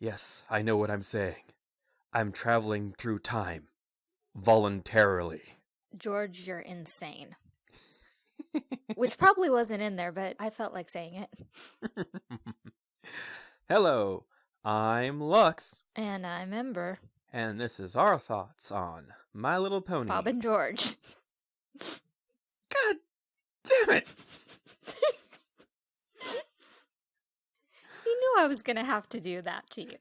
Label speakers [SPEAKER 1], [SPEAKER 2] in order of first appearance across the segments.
[SPEAKER 1] Yes, I know what I'm saying. I'm traveling through time. Voluntarily.
[SPEAKER 2] George, you're insane. Which probably wasn't in there, but I felt like saying it.
[SPEAKER 1] Hello, I'm Lux,
[SPEAKER 2] And I'm Ember,
[SPEAKER 1] and this is our thoughts on My Little Pony.
[SPEAKER 2] Bob and George.
[SPEAKER 1] God damn it!
[SPEAKER 2] You knew I was going to have to do that to you.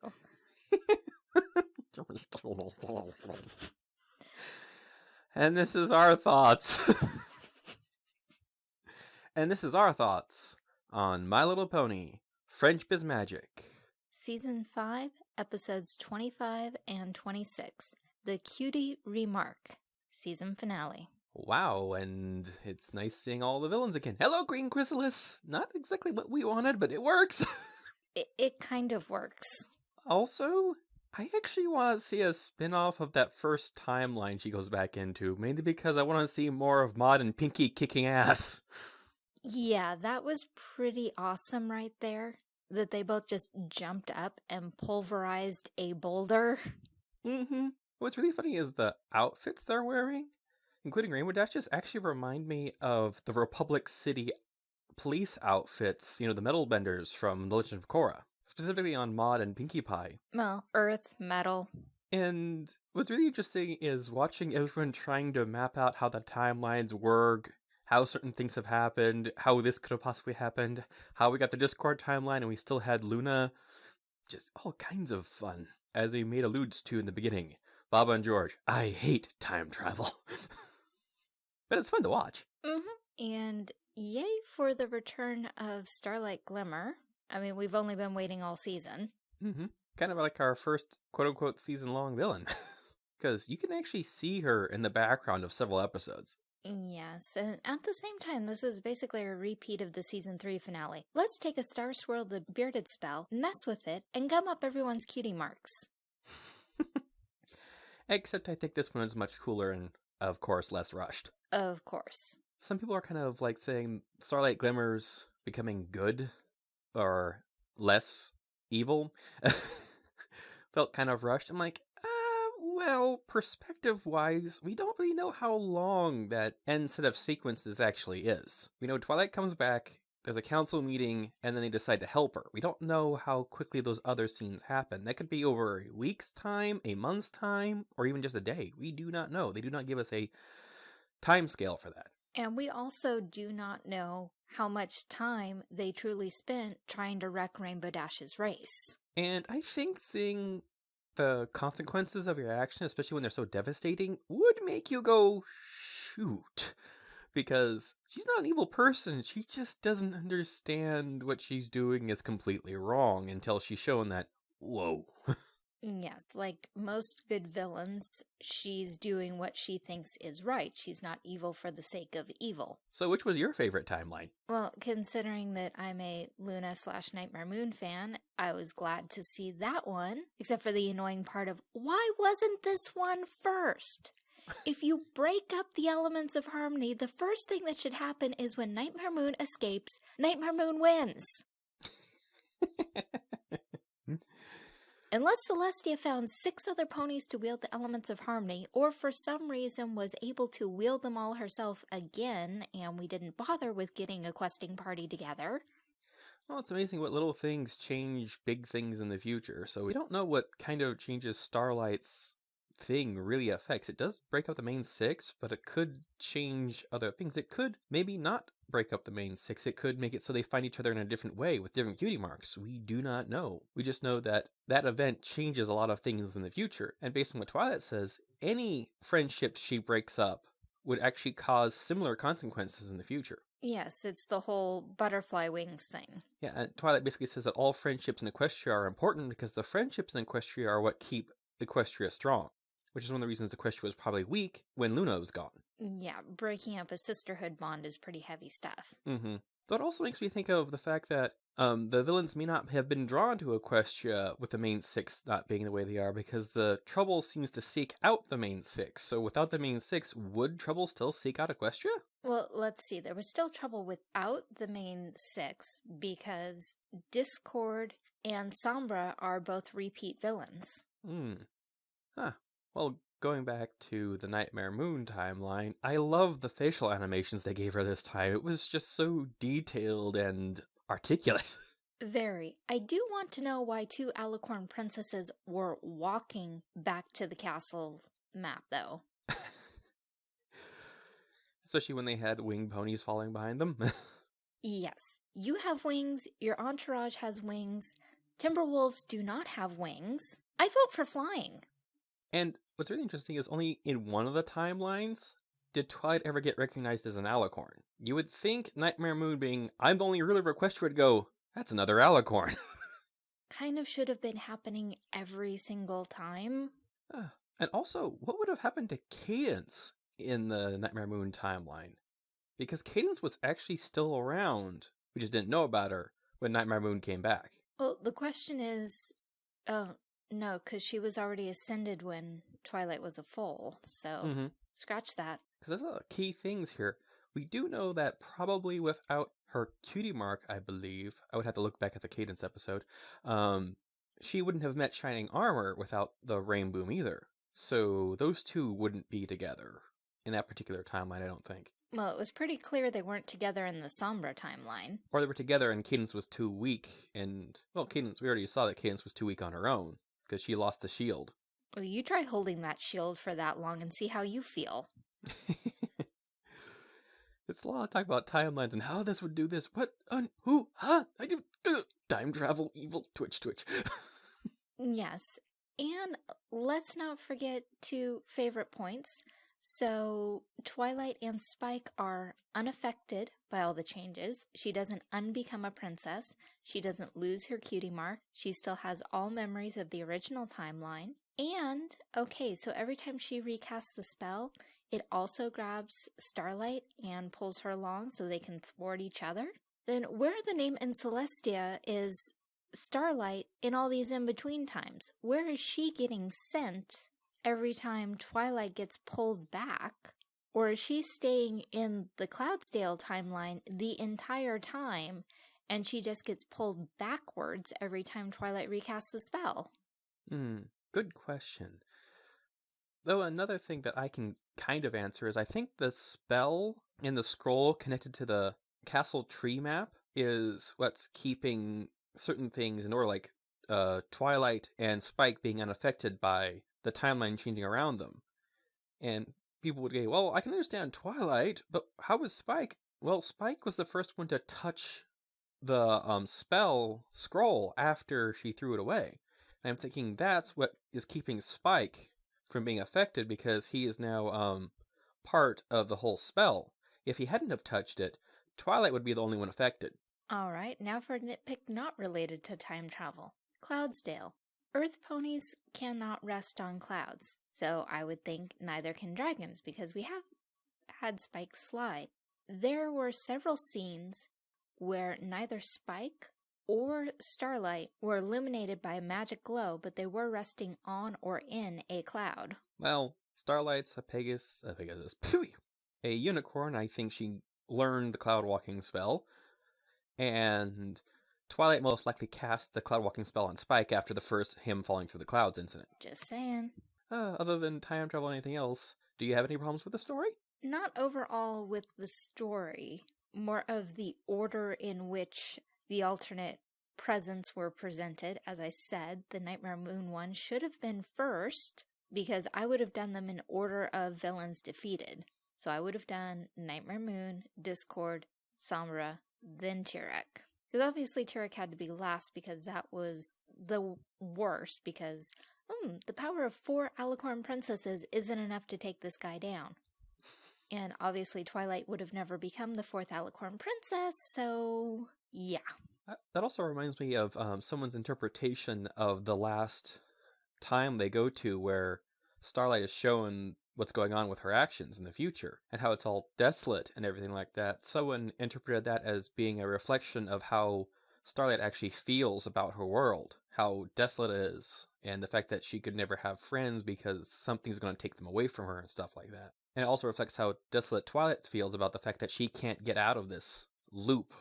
[SPEAKER 1] and this is our thoughts. and this is our thoughts on My Little Pony, Friendship is Magic.
[SPEAKER 2] Season 5, episodes 25 and 26. The Cutie Remark, season finale.
[SPEAKER 1] Wow, and it's nice seeing all the villains again. Hello, Queen Chrysalis! Not exactly what we wanted, but it works.
[SPEAKER 2] It, it kind of works.
[SPEAKER 1] also, I actually want to see a spin off of that first timeline she goes back into, mainly because I want to see more of Maud and Pinkie kicking ass.
[SPEAKER 2] Yeah, that was pretty awesome right there. That they both just jumped up and pulverized a boulder.
[SPEAKER 1] Mm-hmm. What's really funny is the outfits they're wearing, including Rainbow Dash's, actually remind me of the Republic City police outfits, you know, the metal benders from The Legend of Korra, specifically on Maud and Pinkie Pie.
[SPEAKER 2] Well, earth, metal.
[SPEAKER 1] And what's really interesting is watching everyone trying to map out how the timelines work, how certain things have happened, how this could have possibly happened, how we got the Discord timeline and we still had Luna. Just all kinds of fun, as we made alludes to in the beginning. Bob and George, I hate time travel. but it's fun to watch.
[SPEAKER 2] Mm-hmm. And yay for the return of Starlight Glimmer. I mean, we've only been waiting all season.
[SPEAKER 1] Mm-hmm. Kind of like our first quote unquote season long villain. Because you can actually see her in the background of several episodes.
[SPEAKER 2] Yes, and at the same time, this is basically a repeat of the season 3 finale. Let's take a Star Swirl the Bearded spell, mess with it, and gum up everyone's cutie marks.
[SPEAKER 1] Except I think this one is much cooler and, of course, less rushed.
[SPEAKER 2] Of course.
[SPEAKER 1] Some people are kind of like saying Starlight Glimmer's becoming good or less evil. Felt kind of rushed. I'm like, uh, well, perspective wise, we don't really know how long that end set of sequences actually is. We know Twilight comes back, there's a council meeting, and then they decide to help her. We don't know how quickly those other scenes happen. That could be over a week's time, a month's time, or even just a day. We do not know. They do not give us a time scale for that.
[SPEAKER 2] And we also do not know how much time they truly spent trying to wreck Rainbow Dash's race.
[SPEAKER 1] And I think seeing the consequences of your action, especially when they're so devastating, would make you go, shoot. Because she's not an evil person. She just doesn't understand what she's doing is completely wrong until she's shown that, whoa.
[SPEAKER 2] Mm, yes, like most good villains, she's doing what she thinks is right. She's not evil for the sake of evil.
[SPEAKER 1] So, which was your favorite timeline?
[SPEAKER 2] Well, considering that I'm a Luna slash Nightmare Moon fan, I was glad to see that one, except for the annoying part of why wasn't this one first? If you break up the elements of harmony, the first thing that should happen is when Nightmare Moon escapes, Nightmare Moon wins. Unless Celestia found six other ponies to wield the elements of harmony, or for some reason was able to wield them all herself again, and we didn't bother with getting a questing party together.
[SPEAKER 1] Well, it's amazing what little things change big things in the future. So we don't know what kind of changes Starlight's thing really affects. It does break up the main six, but it could change other things. It could maybe not break up the main six. It could make it so they find each other in a different way with different cutie marks. We do not know. We just know that that event changes a lot of things in the future. And based on what Twilight says, any friendships she breaks up would actually cause similar consequences in the future.
[SPEAKER 2] Yes, it's the whole butterfly wings thing.
[SPEAKER 1] Yeah, and Twilight basically says that all friendships in Equestria are important because the friendships in Equestria are what keep Equestria strong, which is one of the reasons Equestria was probably weak when Luna was gone.
[SPEAKER 2] Yeah, breaking up a sisterhood bond is pretty heavy stuff.
[SPEAKER 1] Mm-hmm. That also makes me think of the fact that um, the villains may not have been drawn to Equestria with the main six not being the way they are because the Trouble seems to seek out the main six. So without the main six, would Trouble still seek out Equestria?
[SPEAKER 2] Well, let's see. There was still trouble without the main six because Discord and Sombra are both repeat villains.
[SPEAKER 1] Hmm. Huh. Well, going back to the Nightmare Moon timeline, I love the facial animations they gave her this time. It was just so detailed and articulate.
[SPEAKER 2] Very. I do want to know why two Alicorn princesses were walking back to the castle map, though.
[SPEAKER 1] Especially when they had winged ponies following behind them.
[SPEAKER 2] yes. You have wings, your entourage has wings. Timberwolves do not have wings. I vote for flying.
[SPEAKER 1] And what's really interesting is only in one of the timelines did Twilight ever get recognized as an alicorn. You would think Nightmare Moon being, I'm the only ruler of Equestria would go, that's another alicorn.
[SPEAKER 2] kind of should have been happening every single time.
[SPEAKER 1] Uh, and also, what would have happened to Cadance in the Nightmare Moon timeline? Because Cadance was actually still around. We just didn't know about her when Nightmare Moon came back.
[SPEAKER 2] Well, the question is, oh, no, because she was already ascended when Twilight was a foal, so
[SPEAKER 1] mm-hmm.
[SPEAKER 2] scratch that.
[SPEAKER 1] Because there's a lot of key things here. We do know that probably without her cutie mark, I believe, I would have to look back at the Cadance episode, um, she wouldn't have met Shining Armor without the Rainboom either. So those two wouldn't be together in that particular timeline, I don't think.
[SPEAKER 2] Well, it was pretty clear they weren't together in the Sombra timeline.
[SPEAKER 1] Or they were together and Cadance was too weak, and, well, Cadance, we already saw that Cadance was too weak on her own because she lost the shield.
[SPEAKER 2] Well, you try holding that shield for that long and see how you feel.
[SPEAKER 1] it's a lot of talk about timelines and how this would do this. What? Un- who? Huh? I do uh, time travel, evil, twitch, twitch.
[SPEAKER 2] yes, and let's not forget two favorite points. So, Twilight and Spike are unaffected by all the changes. She doesn't unbecome a princess. She doesn't lose her cutie mark. She still has all memories of the original timeline. And, okay, so every time she recasts the spell, it also grabs Starlight and pulls her along so they can thwart each other. Then, where the name in Celestia is Starlight in all these in between times? Where is she getting sent every time Twilight gets pulled back? Or is she staying in the Cloudsdale timeline the entire time and she just gets pulled backwards every time Twilight recasts the spell?
[SPEAKER 1] Hmm, good question. Though another thing that I can kind of answer is I think the spell in the scroll connected to the castle tree map is what's keeping certain things in order, like uh, Twilight and Spike being unaffected by the timeline changing around them. And people would say, well, I can understand Twilight, but how was Spike? Well, Spike was the first one to touch the um, spell scroll after she threw it away. And I'm thinking that's what is keeping Spike from being affected because he is now um, part of the whole spell. If he hadn't have touched it, Twilight would be the only one affected.
[SPEAKER 2] All right, now for a nitpick not related to time travel. Cloudsdale. Earth ponies cannot rest on clouds, so I would think neither can dragons because we have had Spike slide. There were several scenes where neither Spike or Starlight were illuminated by a magic glow, but they were resting on or in a cloud.
[SPEAKER 1] Well, Starlight's a Pegasus, a Pegasus, a unicorn. I think she learned the cloud walking spell, and Twilight most likely cast the cloud walking spell on Spike after the first him falling through the clouds incident.
[SPEAKER 2] Just saying.
[SPEAKER 1] Uh, other than time travel, and anything else? Do you have any problems with the story?
[SPEAKER 2] Not overall with the story, more of the order in which the alternate presents were presented. As I said, the Nightmare Moon one should have been first because I would have done them in order of villains defeated. So I would have done Nightmare Moon, Discord, Sombra, then Tirek. Because obviously Tirek had to be last because that was the worst because hmm, the power of four Alicorn princesses isn't enough to take this guy down. And obviously Twilight would have never become the fourth Alicorn princess, so yeah.
[SPEAKER 1] That also reminds me of um, someone's interpretation of the last time they go to where Starlight is shown what's going on with her actions in the future and how it's all desolate and everything like that. Someone interpreted that as being a reflection of how Starlight actually feels about her world, how desolate it is, and the fact that she could never have friends because something's going to take them away from her and stuff like that. And it also reflects how desolate Twilight feels about the fact that she can't get out of this loop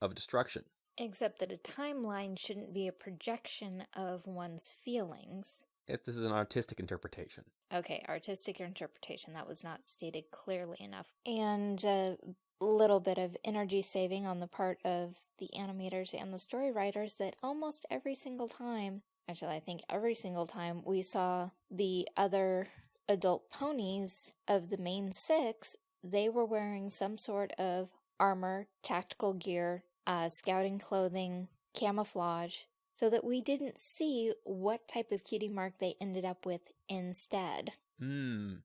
[SPEAKER 1] of destruction.
[SPEAKER 2] Except that a timeline shouldn't be a projection of one's feelings.
[SPEAKER 1] If this is an artistic interpretation.
[SPEAKER 2] Okay, artistic interpretation. That was not stated clearly enough. And a little bit of energy saving on the part of the animators and the story writers that almost every single time, actually, I think every single time we saw the other adult ponies of the main six, they were wearing some sort of armor, tactical gear, uh, scouting clothing, camouflage, so that we didn't see what type of cutie mark they ended up with instead.
[SPEAKER 1] Hmm.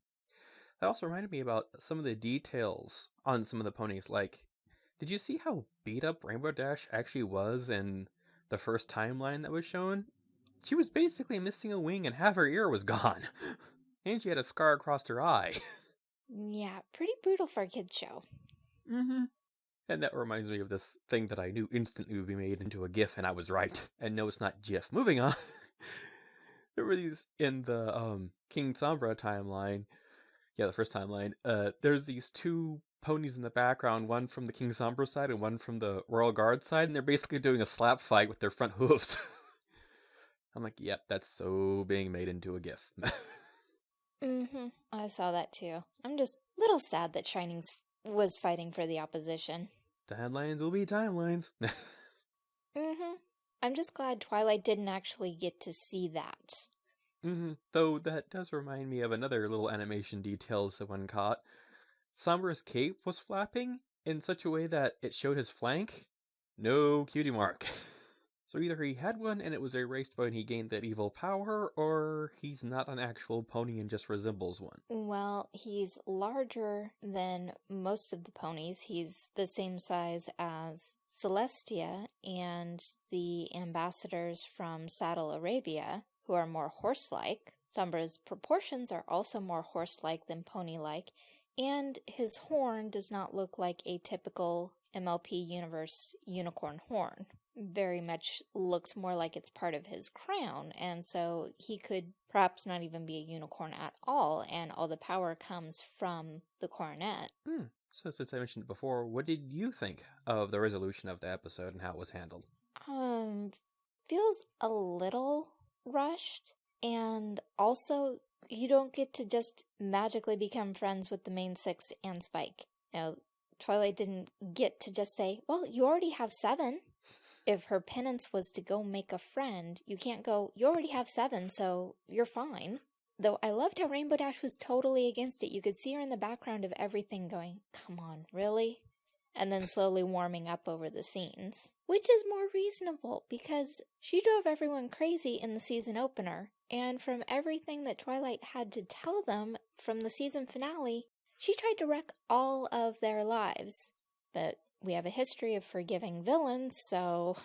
[SPEAKER 1] That also reminded me about some of the details on some of the ponies. Like, did you see how beat up Rainbow Dash actually was in the first timeline that was shown? She was basically missing a wing and half her ear was gone. and she had a scar across her eye.
[SPEAKER 2] Yeah, pretty brutal for a kid's show.
[SPEAKER 1] Mm-hmm. And that reminds me of this thing that I knew instantly would be made into a GIF, and I was right. And no, it's not GIF. Moving on. there were these in the um, King Sombra timeline. Yeah, the first timeline. Uh, there's these two ponies in the background, one from the King Sombra side and one from the Royal Guard side, and they're basically doing a slap fight with their front hooves. I'm like, yep, that's so being made into a GIF.
[SPEAKER 2] mm-hmm. I saw that too. I'm just a little sad that Shining's was fighting for the opposition.
[SPEAKER 1] Timelines will be timelines.
[SPEAKER 2] mm-hmm. I'm just glad Twilight didn't actually get to see that.
[SPEAKER 1] Mm-hmm. Though that does remind me of another little animation detail someone caught. Sombra's cape was flapping in such a way that it showed his flank. No cutie mark. So either he had one and it was erased when he gained that evil power, or he's not an actual pony and just resembles one.
[SPEAKER 2] Well, he's larger than most of the ponies. He's the same size as Celestia and the ambassadors from Saddle Arabia, who are more horse-like. Sombra's proportions are also more horse-like than pony-like, and his horn does not look like a typical MLP Universe unicorn horn. Very much looks more like it's part of his crown, and so he could perhaps not even be a unicorn at all, and all the power comes from the coronet.
[SPEAKER 1] Hmm. So, since I mentioned it before, what did you think of the resolution of the episode and how it was handled?
[SPEAKER 2] Um, feels a little rushed, and also you don't get to just magically become friends with the main six and Spike. You know, Twilight didn't get to just say, well, you already have seven. If her penance was to go make a friend, you can't go, you already have seven, so you're fine. Though I loved how Rainbow Dash was totally against it. You could see her in the background of everything going, come on, really? And then slowly warming up over the scenes. Which is more reasonable because she drove everyone crazy in the season opener. And from everything that Twilight had to tell them from the season finale, she tried to wreck all of their lives. But we have a history of forgiving villains, so...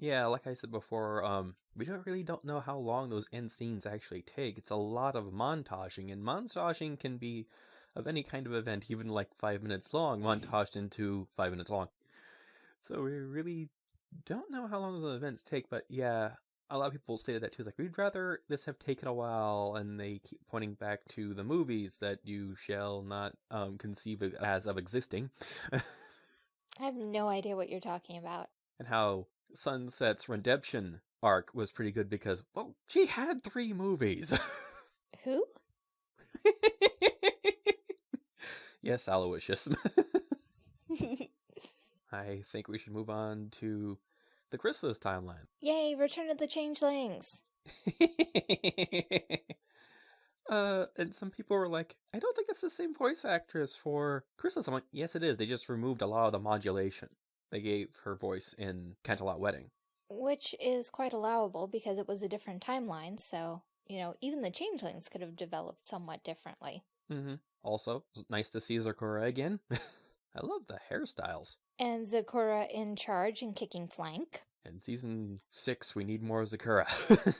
[SPEAKER 1] Yeah, like I said before, um, we don't really don't know how long those end scenes actually take. It's a lot of montaging, and montaging can be of any kind of event, even like five minutes long, montaged into five minutes long. So we really don't know how long those events take, but yeah, a lot of people stated that too. It's like we'd rather this have taken a while, and they keep pointing back to the movies that you shall not um, conceive as of existing.
[SPEAKER 2] I have no idea what you're talking about.
[SPEAKER 1] And how Sunset's redemption arc was pretty good because, well, she had three movies.
[SPEAKER 2] Who?
[SPEAKER 1] yes, Aloysius. I think we should move on to the Chrysalis timeline.
[SPEAKER 2] Yay, Return of the Changelings!
[SPEAKER 1] uh, and some people were like, I don't think it's the same voice actress for Chrysalis. I'm like, yes, it is. They just removed a lot of the modulation they gave her voice in Canterlot Wedding.
[SPEAKER 2] Which is quite allowable because it was a different timeline, so, you know, even the changelings could have developed somewhat differently.
[SPEAKER 1] Mm-hmm. Also, nice to see Zecora again. I love the hairstyles.
[SPEAKER 2] And Zecora in charge and kicking flank.
[SPEAKER 1] In season six, we need more Zecora.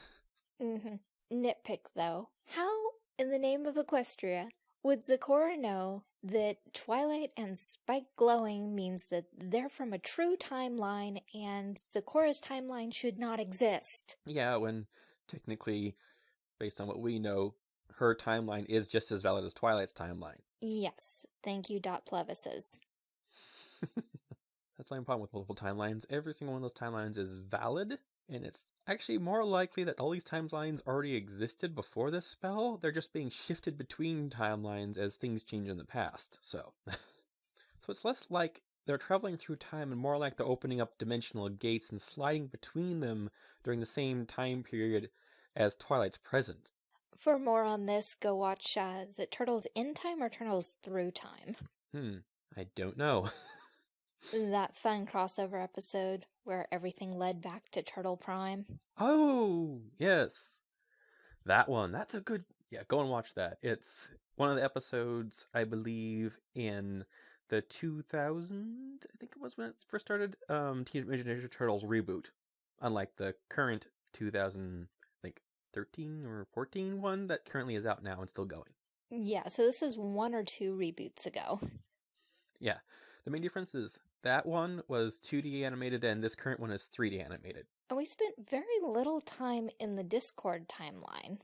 [SPEAKER 2] mm-hmm. Nitpick, though. How, in the name of Equestria, would Zecora know that Twilight and Spike glowing means that they're from a true timeline and Zecora's timeline should not exist?
[SPEAKER 1] Yeah, when technically, based on what we know, her timeline is just as valid as Twilight's timeline.
[SPEAKER 2] Yes. Thank you, Dot Plevises.
[SPEAKER 1] That's the only problem with multiple timelines. Every single one of those timelines is valid, and it's actually more likely that all these timelines already existed before this spell. They're just being shifted between timelines as things change in the past. So, so it's less like they're traveling through time and more like they're opening up dimensional gates and sliding between them during the same time period as Twilight's present.
[SPEAKER 2] For more on this, go watch uh, is it Turtles in Time or Turtles Through Time?
[SPEAKER 1] Hmm, I don't know.
[SPEAKER 2] that fun crossover episode where everything led back to Turtle Prime.
[SPEAKER 1] Oh, yes. That one. That's a good. Yeah, go and watch that. It's one of the episodes, I believe, in the 2000, I think it was when it first started, um, Teenage Mutant Ninja Turtles reboot. Unlike the current 2000, I think 13 or 14 one that currently is out now and still going.
[SPEAKER 2] Yeah, so this is one or two reboots ago.
[SPEAKER 1] Yeah. The main difference is that one was 2D animated and this current one is 3D animated.
[SPEAKER 2] And we spent very little time in the Discord timeline.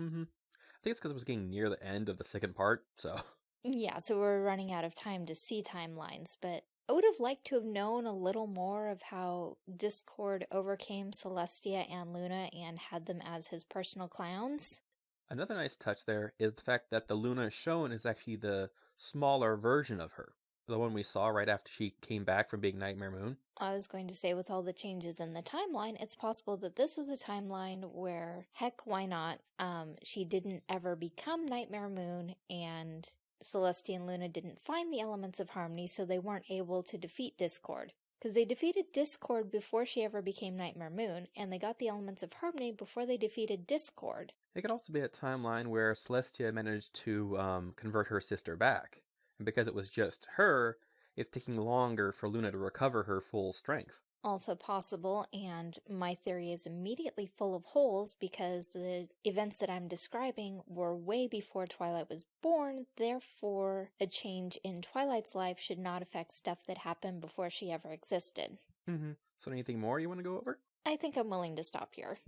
[SPEAKER 1] Mm-hmm. I think it's because it was getting near the end of the second part, so.
[SPEAKER 2] Yeah, so we're running out of time to see timelines, but I would have liked to have known a little more of how Discord overcame Celestia and Luna and had them as his personal clowns.
[SPEAKER 1] Another nice touch there is the fact that the Luna shown is actually the smaller version of her. The one we saw right after she came back from being Nightmare Moon.
[SPEAKER 2] I was going to say, with all the changes in the timeline, it's possible that this was a timeline where, heck, why not? Um, she didn't ever become Nightmare Moon, and Celestia and Luna didn't find the elements of harmony, so they weren't able to defeat Discord. Because they defeated Discord before she ever became Nightmare Moon, and they got the elements of harmony before they defeated Discord.
[SPEAKER 1] It could also be a timeline where Celestia managed to um, convert her sister back. And because it was just her, it's taking longer for Luna to recover her full strength.
[SPEAKER 2] Also possible, and my theory is immediately full of holes because the events that I'm describing were way before Twilight was born, therefore, a change in Twilight's life should not affect stuff that happened before she ever existed.
[SPEAKER 1] Mm-hmm. So, anything more you want to go over?
[SPEAKER 2] I think I'm willing to stop here.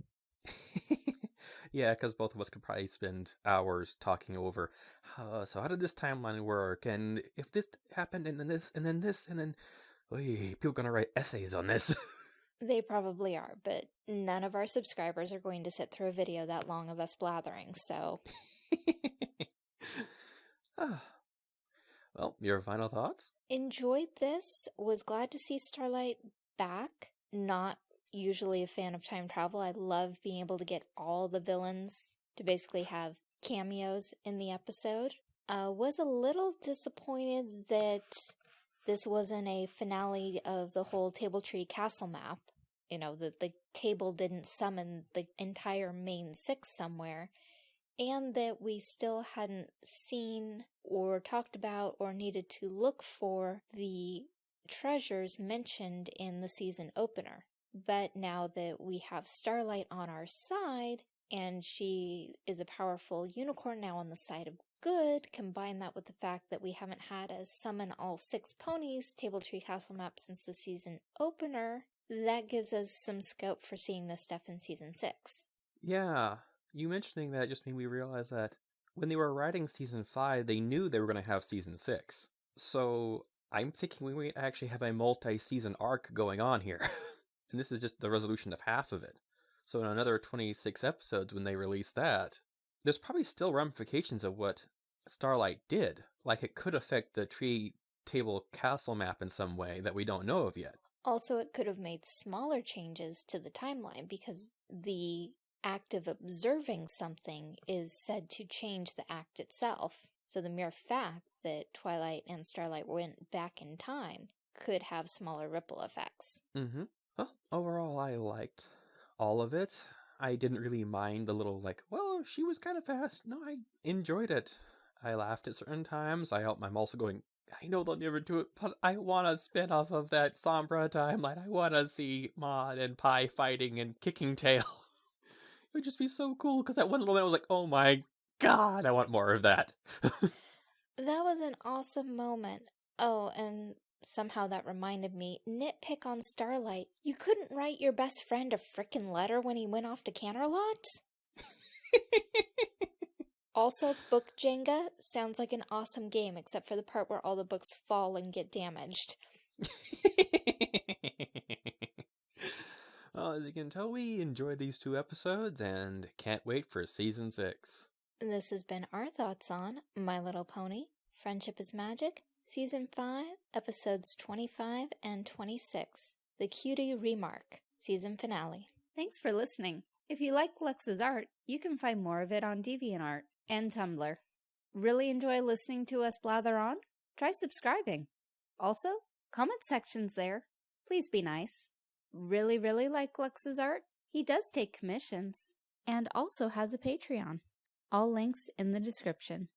[SPEAKER 1] yeah, because both of us could probably spend hours talking over. Uh, so how did this timeline work? And if this happened, and then this, and then this, and then, oy, people gonna write essays on this.
[SPEAKER 2] they probably are, but none of our subscribers are going to sit through a video that long of us blathering. So,
[SPEAKER 1] ah. well, your final thoughts?
[SPEAKER 2] Enjoyed this. Was glad to see Starlight back. Not usually a fan of time travel. I love being able to get all the villains to basically have cameos in the episode. Uh, was a little disappointed that this wasn't a finale of the whole Table Tree Castle map. You know, that the table didn't summon the entire main six somewhere, and that we still hadn't seen or talked about or needed to look for the treasures mentioned in the season opener. But now that we have Starlight on our side, and she is a powerful unicorn now on the side of good, combine that with the fact that we haven't had a summon all six ponies Table Tree Castle map since the season opener, that gives us some scope for seeing this stuff in season six.
[SPEAKER 1] Yeah, you mentioning that just made me realize that when they were writing season five, they knew they were going to have season six. So I'm thinking we might actually have a multi season arc going on here. and this is just the resolution of half of it. So in another 26 episodes, when they release that, there's probably still ramifications of what Starlight did. Like it could affect the tree table castle map in some way that we don't know of yet.
[SPEAKER 2] Also, it could have made smaller changes to the timeline because the act of observing something is said to change the act itself. So the mere fact that Twilight and Starlight went back in time could have smaller ripple effects.
[SPEAKER 1] Mm-hmm. Well, overall, I liked all of it. I didn't really mind the little, like, well, she was kind of fast. No, I enjoyed it. I laughed at certain times. I I'm also going, I know they'll never do it, but I want to spin off of that Sombra timeline. I want to see Maud and Pi fighting and kicking tail. it would just be so cool because that one little man was like, oh my god, I want more of that.
[SPEAKER 2] that was an awesome moment. Oh, and Somehow that reminded me, nitpick on Starlight. You couldn't write your best friend a frickin' letter when he went off to Canterlot? also, Book Jenga sounds like an awesome game, except for the part where all the books fall and get damaged.
[SPEAKER 1] well, as you can tell, we enjoyed these two episodes and can't wait for season six.
[SPEAKER 3] This has been our thoughts on My Little Pony, Friendship is Magic, Season 5, Episodes 25 and 26, The Cutie Remark, Season Finale.
[SPEAKER 2] Thanks for listening. If you like Lux's art, you can find more of it on DeviantArt and Tumblr. Really enjoy listening to us blather on? Try subscribing. Also, comment sections there. Please be nice. Really, really like Lux's art? He does take commissions and also has a Patreon. All links in the description.